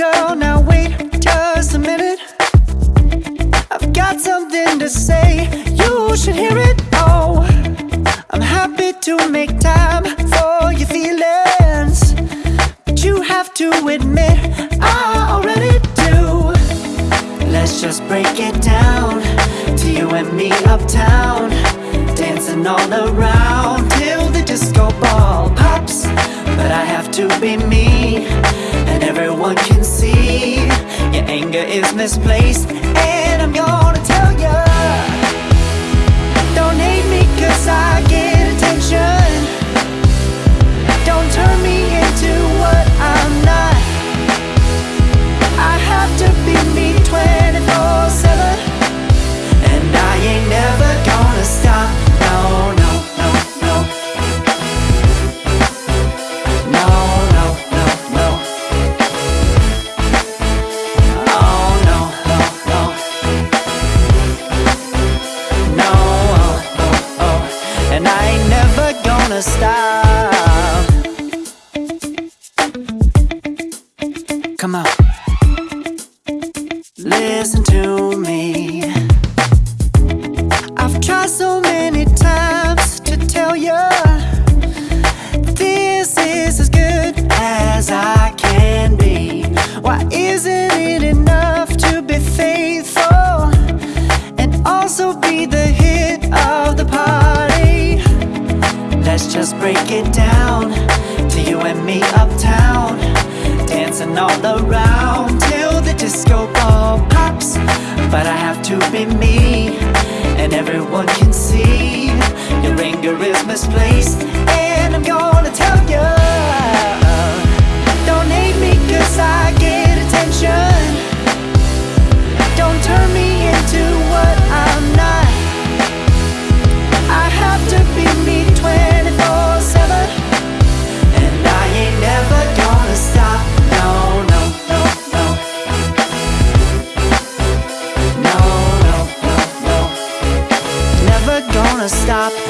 girl, now wait just a minute. I've got something to say, you should hear it Oh, I'm happy to make time for your feelings But you have to admit, I already do. Let's just break it down To you and me uptown Dancing all around till the disco ball pops. But I have to be me everyone can see. Your anger is misplaced gonna stop. Come on. Listen to me. I've tried so many break it down To you and me uptown Dancing all around Till the disco ball pops. But I have to be me And everyone can see Your anger is misplaced stop.